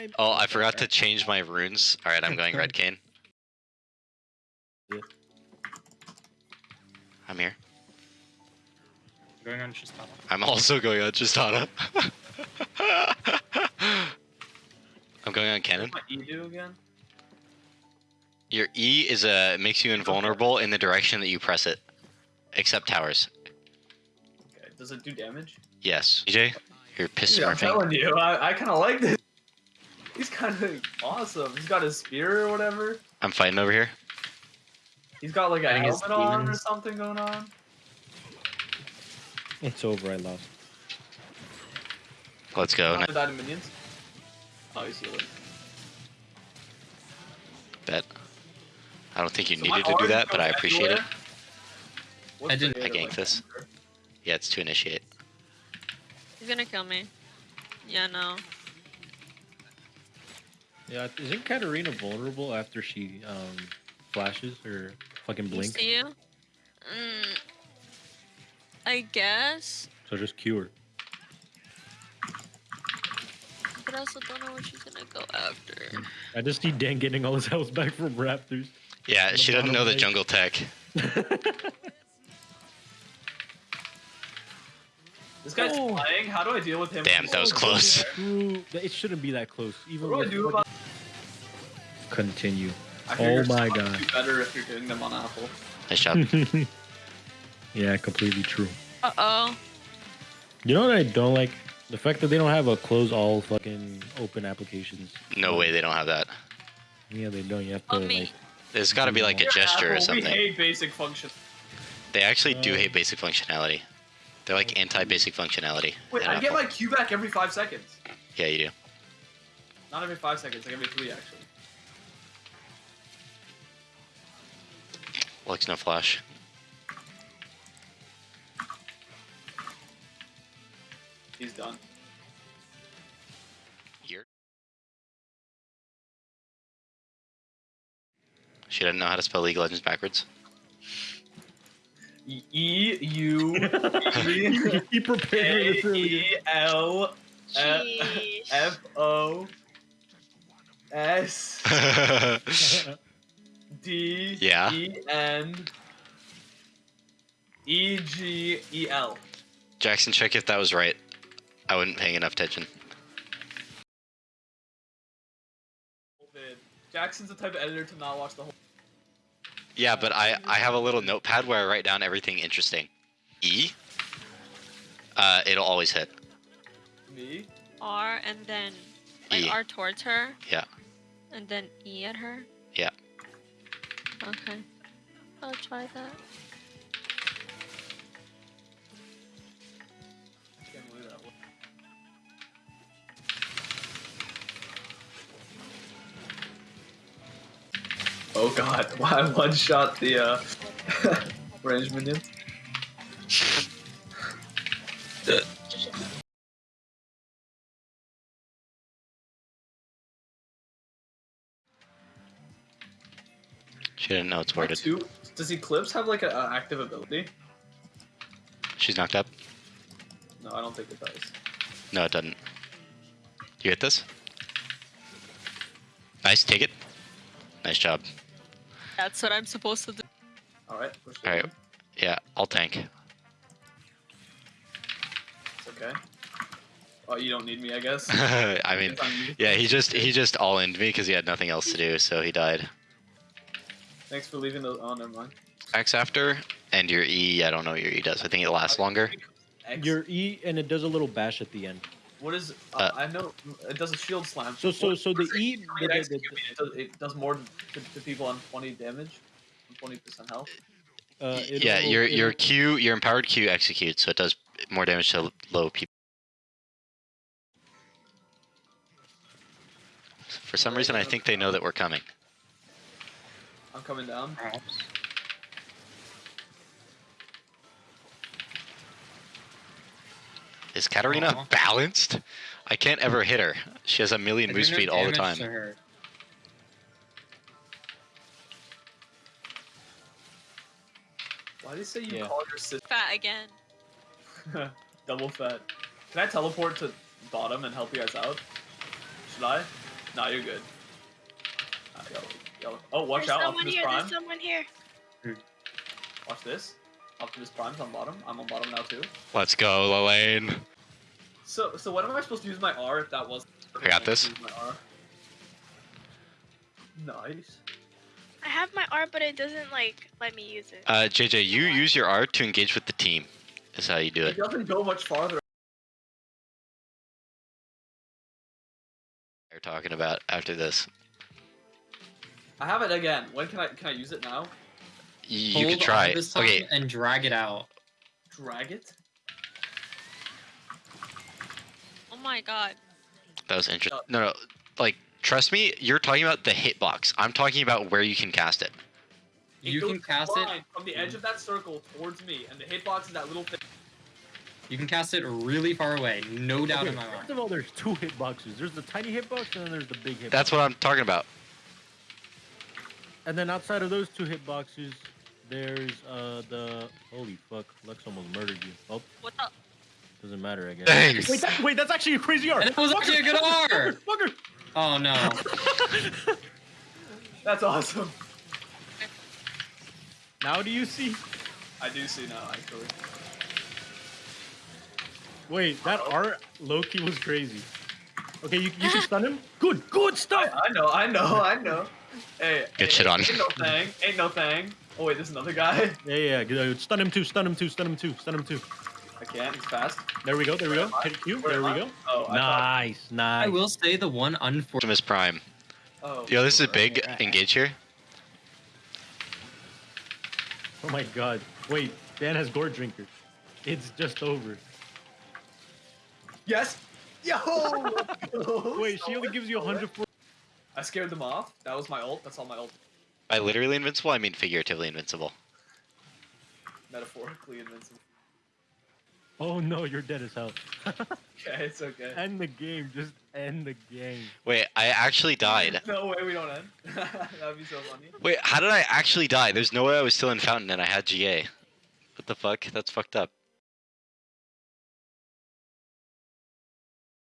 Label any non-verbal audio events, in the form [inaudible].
time. Oh, I forgot to change my runes. All right, I'm going red [laughs] Kayn. Yeah. I'm here. Going on Shistana. I'm also going on Tristana. [laughs] I'm going on cannon. What you do again? Your E is a makes you invulnerable in the direction that you press it, except towers. Okay. Does it do damage? Yes. DJ, you're piss Yeah, I'm smurfing. telling you, I, I kind of like this. He's kind of awesome. He's got his spear or whatever. I'm fighting over here. He's got like a Fighting his helmet on or demons. something going on. It's over. I lost. Let's go. Not died in minions. Oh, he's healing. Bet. I don't think you So needed to do arm that, but goes I appreciate it. everywhere. What's I the didn't- I data ganked like this. that? Yeah, it's to initiate. He's gonna kill me. Yeah, no. Yeah, isn't Katarina vulnerable after she um flashes or fucking You blinks? see you? Mm, I guess. So just cure. But I also don't know what she's gonna go after. I just see Dan getting all his health back from Raptors. Yeah, The she doesn't know the jungle tech. [laughs] This guy's Oh. flying. How do I deal with him? Damn, that was close. True. It shouldn't be that close. Even What do I do about? Continue. I Oh my God. do better if you're doing them on Apple. Nice job. [laughs] yeah, completely true. Uh oh. You know what I don't like? The fact that they don't have a close all fucking open applications. No way they don't have that. Yeah, they don't. You have to Oh, like. There's got to be like a Here at gesture or something. We hate basic function. They actually do Uh, hate basic functionality. They're like anti-basic functionality. Wait, in I get my Q back every five seconds. Yeah, you do. Not every five seconds, like every three actually. Looks no flash. He's done. Here. She doesn't know how to spell League of Legends backwards. E E U he prepared A this earlier. E L F Sheesh. F O S [laughs] [laughs] D Yeah. E N E G E L. Jackson, check if that was right. I wasn't paying enough attention. Jackson's the type of editor to not watch the whole. Yeah, but I, I have a little notepad where I write down everything interesting. E. Uh, it'll always hit. Me? R and then like E. R towards her. Yeah. And then E at her. Yeah. Okay. I'll try that. Oh god, [laughs] why one shot the uh [laughs] range minion? She didn't know it's worded. Two? Does Eclipse have like an active ability? She's knocked up. No, I don't think it does. No, it doesn't. You get this? Nice, take it. Nice job. That's what I'm supposed to do. Alright, push Alright, Yeah, I'll tank. It's okay. Oh, you don't need me, I guess. [laughs] I mean, It's on you. yeah, he just he just all in me because he had nothing else to do, so he died. Thanks for leaving those. Oh, never mind. X after, and your E, I don't know what your E does. I think it lasts longer. X. Your E and it does a little bash at the end. What is? Uh, Uh, I know it does a shield slam. So so so the E. it- the- the- the- It does, it does more to, to people on 20 damage, on 20% health. uh, it'll- yeah, your your Q, your empowered Q executes, so it does more damage to low people. For some reason, I think they know that we're coming. I'm coming down. Perhaps. Is Katarina Aw. balanced? I can't ever hit her. She has a million I move do speed all the time. Why do you say you Yeah. call your sister Fat again. [laughs] double fat? Can I teleport to bottom and help you guys out? Should I? Nah, you're good. Uh, yellow, yellow. Oh, watch There's out! someone Optimus here. Prime. There's someone here. Watch this. Optimus Prime's on bottom. I'm on bottom now too. Let's go, Lane. So, so when am I supposed to use my R if that was? I got this. Use my R. Nice. I have my R, but it doesn't like let me use it. Uh, JJ, you use your R to engage with the team. Is how you do It it. doesn't go much farther. They're talking about after this. I have it again. When can I can I use it now? You, you Hold can try on it. this time Okay, and drag it out. Drag it. Oh my god. that was interesting. Uh, No, no, like trust me, you're talking about the hitbox. I'm talking about where you can cast it. It You can cast it. from the edge of that circle towards me, and the hitbox is that little thing. You can cast it really far away. No doubt Okay, in my mind. first of all, there's two hitboxes. There's the tiny hitbox and then there's the big hitbox. That's what I'm talking about. And then outside of those two hitboxes, there's uh the holy fuck, Lex almost murdered you. Oh, What the? doesn't matter again. Thanks. Wait, that, wait, that's actually a crazy art. And it was actually a good R. Fucker, Oh no. [laughs] That's awesome. now do you see? I do see now, actually. Wait, that art Loki was crazy. Okay, you, you can stun him. Good, good stuff. I, I know, I know, I know. Hey, Good hey, shit on. Ain't no thing. Ain't no thing. Oh wait, there's another guy. [laughs] Yeah, yeah, yeah. Uh, stun him too. Stun him too. Stun him too. Stun him too. I can't. He's fast. There we go. There we go. am Hit Q. Where There we I? go. Oh, I thought. Nice, nice. I will say the one unfortunate. Optimus Prime. Oh. Yo, this is right. big. Engage here. Oh my god. Wait, Dan has Goredrinker. It's just over. Yes. Yo. Wait, she only gives you 140. I scared them off. That was my ult. That's all my ult. By literally invincible, I mean figuratively invincible. Metaphorically invincible. Oh no, you're dead as hell. [laughs] Okay, it's okay. end the game. Just end the game. Wait, I actually died. [laughs] No way we don't end. [laughs] That'd be so funny. Wait, how did I actually die? There's no way I was still in Fountain and I had GA. What the fuck? That's fucked up.